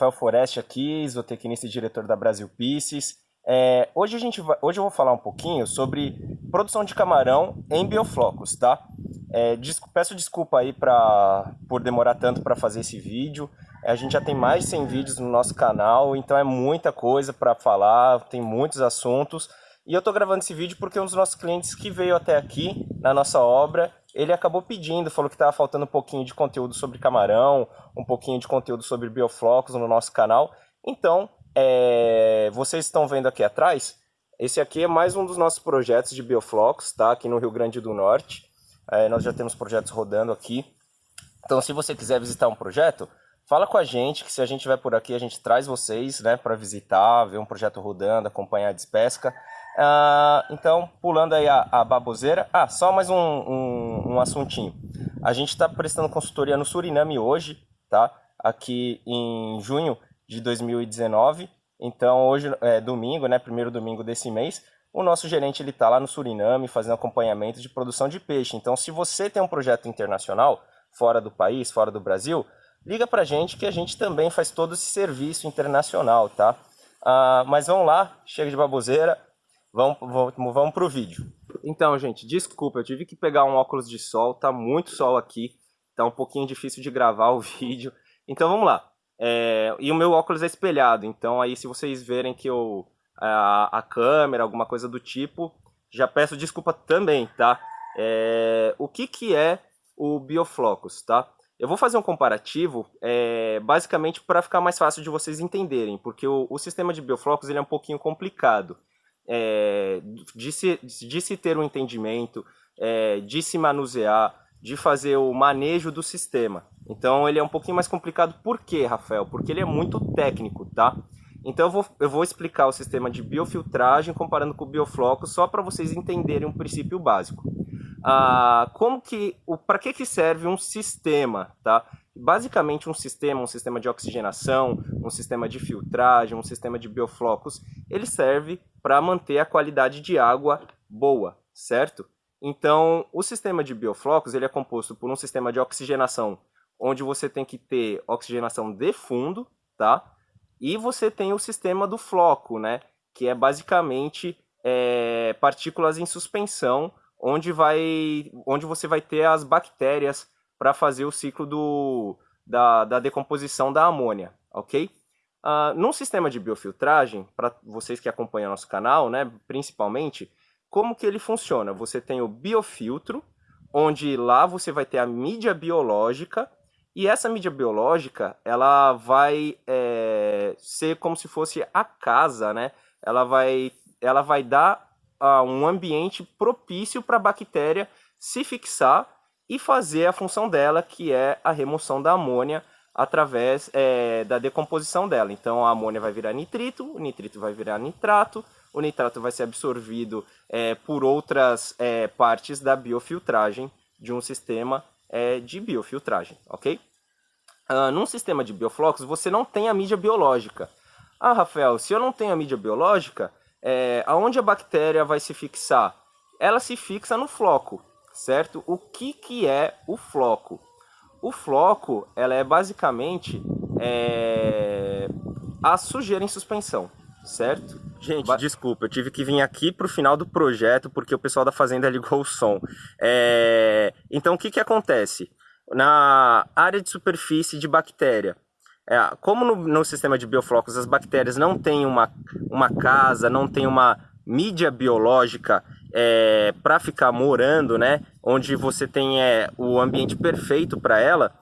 Rafael Foreste aqui, zootecnista e diretor da Brasil Pieces. É, hoje, a gente vai, hoje eu vou falar um pouquinho sobre produção de camarão em bioflocos, tá? É, peço desculpa aí pra, por demorar tanto para fazer esse vídeo. É, a gente já tem mais de 100 vídeos no nosso canal, então é muita coisa para falar, tem muitos assuntos. E eu tô gravando esse vídeo porque um dos nossos clientes que veio até aqui na nossa obra, ele acabou pedindo, falou que estava faltando um pouquinho de conteúdo sobre camarão, um pouquinho de conteúdo sobre bioflocos no nosso canal. Então, é, vocês estão vendo aqui atrás, esse aqui é mais um dos nossos projetos de bioflocos, tá? Aqui no Rio Grande do Norte. É, nós já temos projetos rodando aqui. Então, se você quiser visitar um projeto, fala com a gente, que se a gente vai por aqui, a gente traz vocês, né, para visitar, ver um projeto rodando, acompanhar a despesca. Ah, então, pulando aí a, a, baboseira. Ah, só mais um, um, um assuntinho. A gente está prestando consultoria no Suriname hoje, tá? Aqui em junho de 2019. Então, hoje é domingo, né? Primeiro domingo desse mês. O nosso gerente ele está lá no Suriname fazendo acompanhamento de produção de peixe. Então, se você tem um projeto internacional fora do país, fora do Brasil, liga para gente que a gente também faz todo esse serviço internacional, tá? Ah, mas vamos lá, chega de baboseira, Vamos, vamos, vamos pro vídeo. Então, gente, desculpa, eu tive que pegar um óculos de sol, tá muito sol aqui, tá um pouquinho difícil de gravar o vídeo. Então vamos lá. É, e o meu óculos é espelhado, então aí se vocês verem que eu, a, a câmera, alguma coisa do tipo, já peço desculpa também, tá? É, o que, que é o Bioflocus, tá? Eu vou fazer um comparativo, é, basicamente para ficar mais fácil de vocês entenderem, porque o, o sistema de Bioflocus ele é um pouquinho complicado é, de, se, de se ter um entendimento, é, de se manusear, de fazer o manejo do sistema. Então ele é um pouquinho mais complicado. Por quê, Rafael? Porque ele é muito técnico, tá? Então eu vou, eu vou explicar o sistema de biofiltragem comparando com o biofloco, só para vocês entenderem um princípio básico. Ah, como que, para que, que serve um sistema, tá? Basicamente um sistema, um sistema de oxigenação, um sistema de filtragem, um sistema de bioflocos, ele serve para manter a qualidade de água boa, certo? Então, o sistema de bioflocos ele é composto por um sistema de oxigenação, onde você tem que ter oxigenação de fundo, tá? E você tem o sistema do floco, né? Que é basicamente é, partículas em suspensão, onde, vai, onde você vai ter as bactérias para fazer o ciclo do, da, da decomposição da amônia, ok? Uh, num sistema de biofiltragem, para vocês que acompanham nosso canal, né, principalmente, como que ele funciona? Você tem o biofiltro, onde lá você vai ter a mídia biológica, e essa mídia biológica, ela vai é, ser como se fosse a casa, né? Ela vai, ela vai dar uh, um ambiente propício para a bactéria se fixar e fazer a função dela, que é a remoção da amônia através é, da decomposição dela. Então a amônia vai virar nitrito, o nitrito vai virar nitrato, o nitrato vai ser absorvido é, por outras é, partes da biofiltragem de um sistema é, de biofiltragem, ok? Uh, num sistema de bioflocos, você não tem a mídia biológica. Ah, Rafael, se eu não tenho a mídia biológica, é, aonde a bactéria vai se fixar? Ela se fixa no floco certo? O que, que é o floco? O floco, ela é basicamente é, a sujeira em suspensão, certo? Gente, ba desculpa, eu tive que vir aqui para o final do projeto porque o pessoal da fazenda ligou o som. É... Então, o que, que acontece? Na área de superfície de bactéria, é, como no, no, sistema de bioflocos as bactérias não têm uma, uma casa, não têm uma mídia biológica é, para ficar morando, né, onde você tem é, o ambiente perfeito para ela,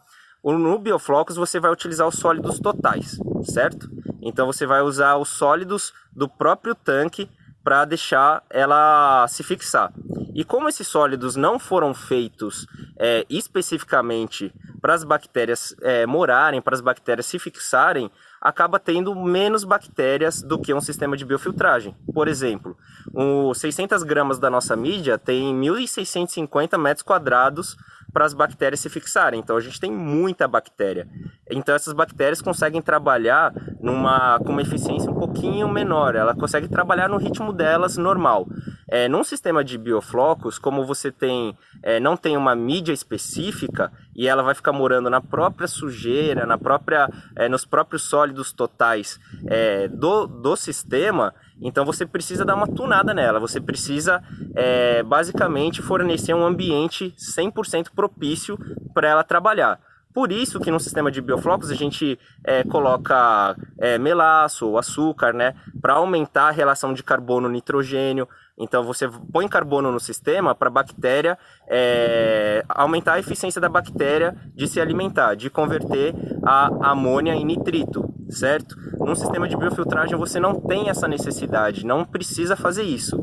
no Bioflocos você vai utilizar os sólidos totais, certo? Então você vai usar os sólidos do próprio tanque para deixar ela se fixar. E como esses sólidos não foram feitos é, especificamente para as bactérias é, morarem, para as bactérias se fixarem, acaba tendo menos bactérias do que um sistema de biofiltragem. Por exemplo, os 600 gramas da nossa mídia tem 1.650 metros quadrados para as bactérias se fixarem. Então a gente tem muita bactéria. Então essas bactérias conseguem trabalhar numa, com uma eficiência um pouquinho menor. Ela consegue trabalhar no ritmo delas normal. É, num sistema de bioflocos, como você tem, é, não tem uma mídia específica e ela vai ficar morando na própria sujeira, na própria, é, nos próprios sólidos totais é, do, do sistema, então você precisa dar uma tunada nela, você precisa é, basicamente fornecer um ambiente 100% propício para ela trabalhar. Por isso que no sistema de bioflocos a gente é, coloca é, melaço ou açúcar, né, para aumentar a relação de carbono-nitrogênio. Então você põe carbono no sistema para a bactéria é, aumentar a eficiência da bactéria de se alimentar, de converter a amônia em nitrito, certo? Num sistema de biofiltragem você não tem essa necessidade, não precisa fazer isso.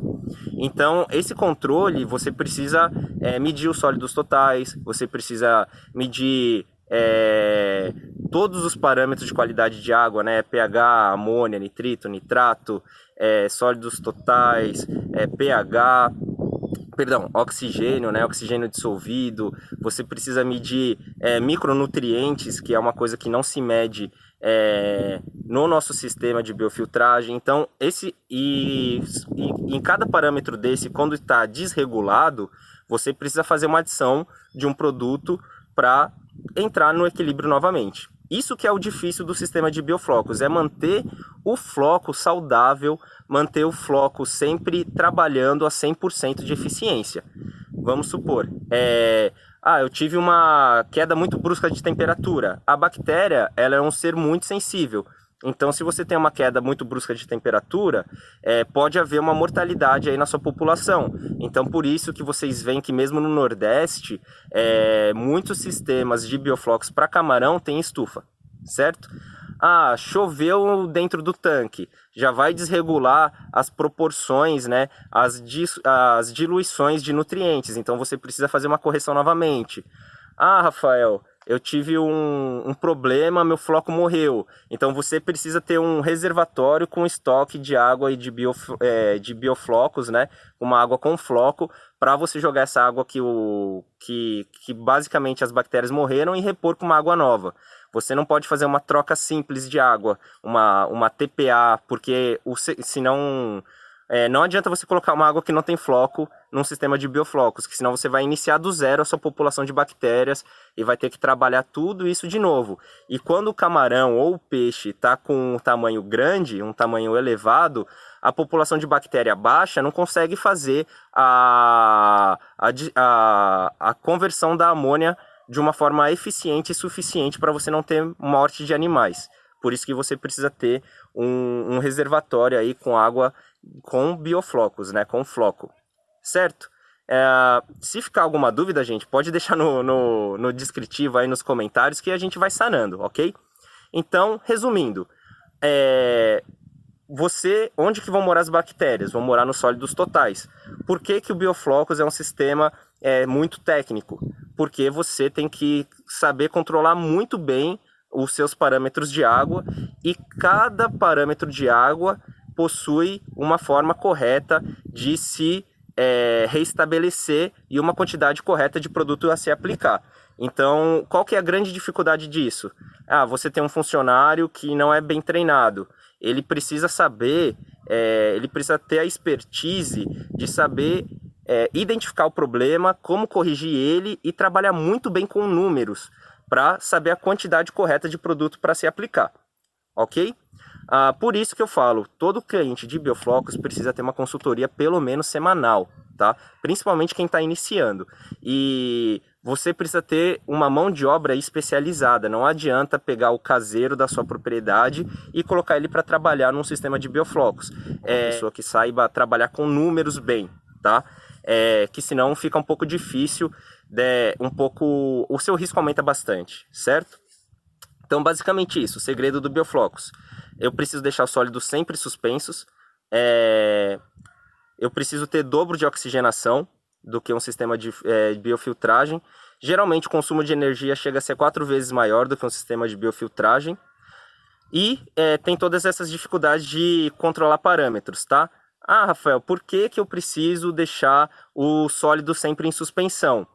Então, esse controle, você precisa é, medir os sólidos totais, você precisa medir é, todos os parâmetros de qualidade de água, né? pH, amônia, nitrito, nitrato, é, sólidos totais, é, pH, perdão, oxigênio, né? Oxigênio dissolvido. Você precisa medir é, micronutrientes, que é uma coisa que não se mede é, no nosso sistema de biofiltragem. Então, esse e, e em cada parâmetro desse, quando está desregulado, você precisa fazer uma adição de um produto para entrar no equilíbrio novamente. Isso que é o difícil do sistema de bioflocos, é manter o floco saudável, manter o floco sempre trabalhando a 100% de eficiência. Vamos supor, é, ah, eu tive uma queda muito brusca de temperatura. A bactéria, ela é um ser muito sensível. Então, se você tem uma queda muito brusca de temperatura, é, pode haver uma mortalidade aí na sua população. Então, por isso que vocês veem que mesmo no Nordeste, é, muitos sistemas de bioflocos para camarão têm estufa, certo? Ah, choveu dentro do tanque, já vai desregular as proporções, né, as, as diluições de nutrientes, então você precisa fazer uma correção novamente. Ah, Rafael, eu tive um, um, problema, meu floco morreu. Então você precisa ter um reservatório com estoque de água e de, bio, é, de bioflocos, né? Uma água com floco, para você jogar essa água que, o, que, que basicamente as bactérias morreram e repor com uma água nova. Você não pode fazer uma troca simples de água, uma, uma TPA, porque o, senão é, não adianta você colocar uma água que não tem floco num sistema de bioflocos, que senão você vai iniciar do zero a sua população de bactérias e vai ter que trabalhar tudo isso de novo. E quando o camarão ou o peixe está com um tamanho grande, um tamanho elevado, a população de bactéria baixa não consegue fazer a, a, a, a conversão da amônia de uma forma eficiente e suficiente para você não ter morte de animais. Por isso que você precisa ter um, um reservatório aí com água com bioflocos, né, com floco, certo? É, se ficar alguma dúvida, gente, pode deixar no, no, no, descritivo aí nos comentários que a gente vai sanando, ok? Então, resumindo, é, você, onde que vão morar as bactérias? Vão morar nos sólidos totais. Por que, que o bioflocos é um sistema é, muito técnico? Porque você tem que saber controlar muito bem os seus parâmetros de água e cada parâmetro de água possui uma forma correta de se é, reestabelecer e uma quantidade correta de produto a se aplicar. Então, qual que é a grande dificuldade disso? Ah, você tem um funcionário que não é bem treinado. Ele precisa saber, é, ele precisa ter a expertise de saber é, identificar o problema, como corrigir ele e trabalhar muito bem com números para saber a quantidade correta de produto para se aplicar. Ok? Ah, por isso que eu falo, todo cliente de bioflocos precisa ter uma consultoria pelo menos semanal, tá? Principalmente quem está iniciando. E você precisa ter uma mão de obra especializada. Não adianta pegar o caseiro da sua propriedade e colocar ele para trabalhar num sistema de bioflocos. É pessoa que saiba trabalhar com números bem, tá? É, que senão fica um pouco difícil, de, um pouco, o seu risco aumenta bastante, certo? Então, basicamente isso, o segredo do bioflocos eu preciso deixar os sólidos sempre suspensos, é... eu preciso ter dobro de oxigenação do que um sistema de é, biofiltragem. Geralmente o consumo de energia chega a ser quatro vezes maior do que um sistema de biofiltragem. E é, tem todas essas dificuldades de controlar parâmetros, tá? Ah, Rafael, por que, que eu preciso deixar o sólido sempre em suspensão?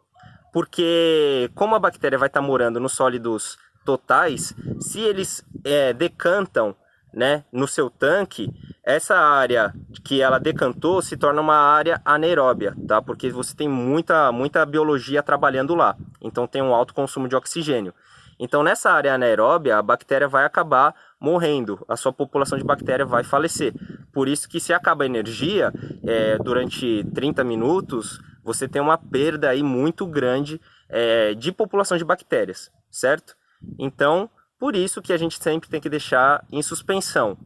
Porque como a bactéria vai estar morando nos sólidos totais, se eles é, decantam né, no seu tanque, essa área que ela decantou se torna uma área anaeróbia, tá? Porque você tem muita, muita biologia trabalhando lá, então tem um alto consumo de oxigênio. Então nessa área anaeróbia, a bactéria vai acabar morrendo, a sua população de bactéria vai falecer. Por isso que se acaba a energia é, durante 30 minutos, você tem uma perda aí muito grande é, de população de bactérias, certo? Então, por isso que a gente sempre tem que deixar em suspensão.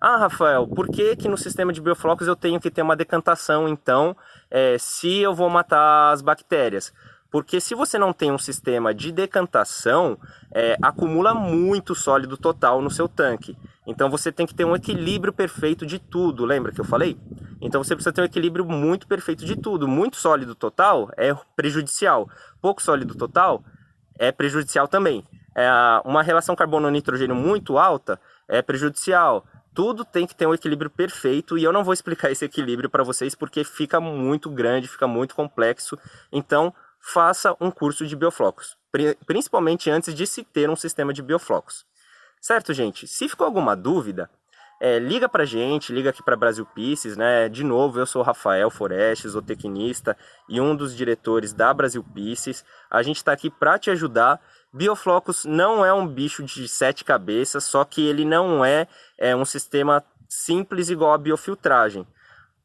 Ah, Rafael, por que, que no sistema de bioflocos eu tenho que ter uma decantação, então, é, se eu vou matar as bactérias? Porque se você não tem um sistema de decantação, é, acumula muito sólido total no seu tanque. Então você tem que ter um equilíbrio perfeito de tudo, lembra que eu falei? Então você precisa ter um equilíbrio muito perfeito de tudo. Muito sólido total é prejudicial. Pouco sólido total é prejudicial também. É, uma relação carbono-nitrogênio muito alta é prejudicial tudo tem que ter um equilíbrio perfeito e eu não vou explicar esse equilíbrio para vocês porque fica muito grande, fica muito complexo. Então, faça um curso de bioflocos, principalmente antes de se ter um sistema de bioflocos. Certo, gente? Se ficou alguma dúvida, é, liga pra gente, liga aqui para Brasil Pisces, né? De novo, eu sou Rafael Forestes, o tecnista e um dos diretores da Brasil Pisces. A gente está aqui para te ajudar Bioflocos não é um bicho de sete cabeças, só que ele não é, é um sistema simples igual a biofiltragem.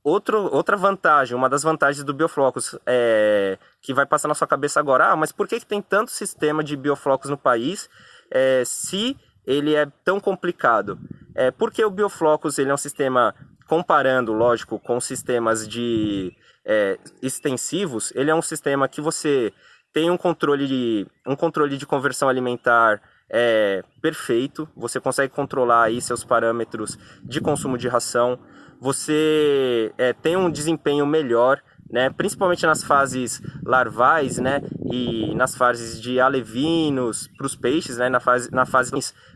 Outro, outra vantagem, uma das vantagens do Bioflocos é, que vai passar na sua cabeça agora, ah, mas por que, que tem tanto sistema de Bioflocos no país é, se ele é tão complicado? É, porque o Bioflocos ele é um sistema, comparando, lógico, com sistemas de é, extensivos, ele é um sistema que você tem um controle de, um controle de conversão alimentar é, perfeito, você consegue controlar aí seus parâmetros de consumo de ração, você é, tem um desempenho melhor, né, principalmente nas fases larvais, né, e nas fases de alevinos para os peixes, né, na fase, na fase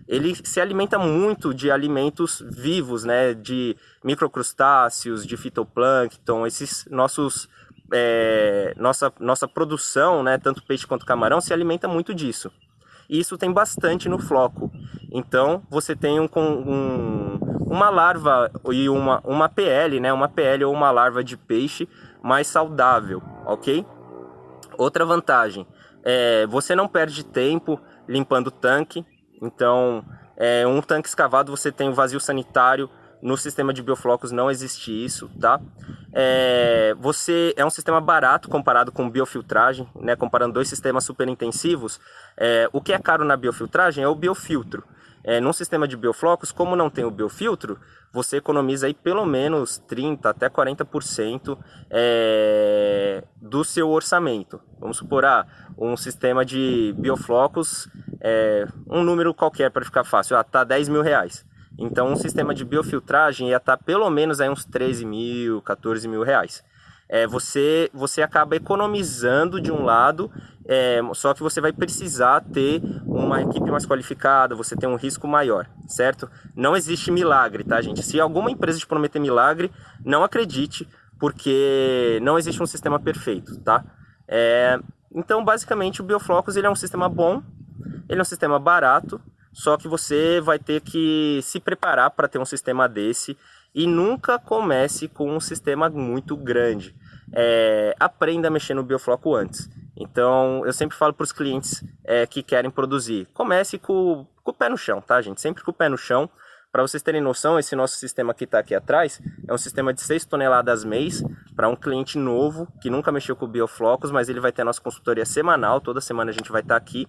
ele se alimenta muito de alimentos vivos, né, de microcrustáceos, de fitoplâncton, esses nossos é, nossa, nossa produção, né, tanto peixe quanto camarão, se alimenta muito disso. E isso tem bastante no floco. Então, você tem um, um, uma larva e uma, uma PL, né, uma PL ou uma larva de peixe mais saudável, ok? Outra vantagem, é, você não perde tempo limpando o tanque. Então, é, um tanque escavado você tem o um vazio sanitário no sistema de bioflocos não existe isso, tá? É, você é um sistema barato comparado com biofiltragem, né? Comparando dois sistemas super intensivos, é, o que é caro na biofiltragem é o biofiltro. É, num sistema de bioflocos, como não tem o biofiltro, você economiza aí pelo menos 30 até 40% é, do seu orçamento. Vamos supor, ah, um sistema de bioflocos, é, um número qualquer para ficar fácil, ah, tá 10 mil reais. Então um sistema de biofiltragem ia estar pelo menos aí uns 13 mil, 14 mil reais. É, você, você acaba economizando de um lado, é, só que você vai precisar ter uma equipe mais qualificada, você tem um risco maior, certo? Não existe milagre, tá, gente? Se alguma empresa te prometer milagre, não acredite, porque não existe um sistema perfeito, tá? É, então, basicamente, o Bioflocos ele é um sistema bom, ele é um sistema barato, só que você vai ter que se preparar para ter um sistema desse e nunca comece com um sistema muito grande. É, aprenda a mexer no biofloco antes. Então, eu sempre falo para os clientes é, que querem produzir, comece com, com, o pé no chão, tá, gente? Sempre com o pé no chão. Para vocês terem noção, esse nosso sistema que está aqui atrás é um sistema de 6 toneladas mês para um cliente novo que nunca mexeu com bioflocos, mas ele vai ter a nossa consultoria semanal, toda semana a gente vai estar tá aqui,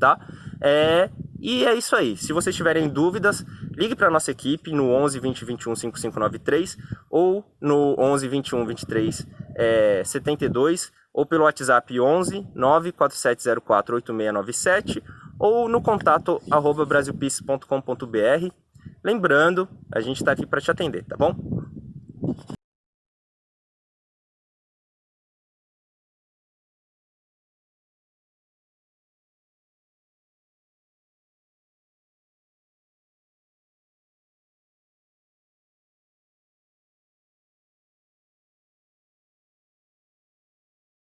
tá? É, e é isso aí. Se vocês tiverem dúvidas, ligue para a nossa equipe no 11 20 21 5593 ou no 11 21 23 é, 72 ou pelo WhatsApp 11 94704 8697 ou no contato arroba brasilpeace.com.br. Lembrando, a gente está aqui para te atender, tá bom?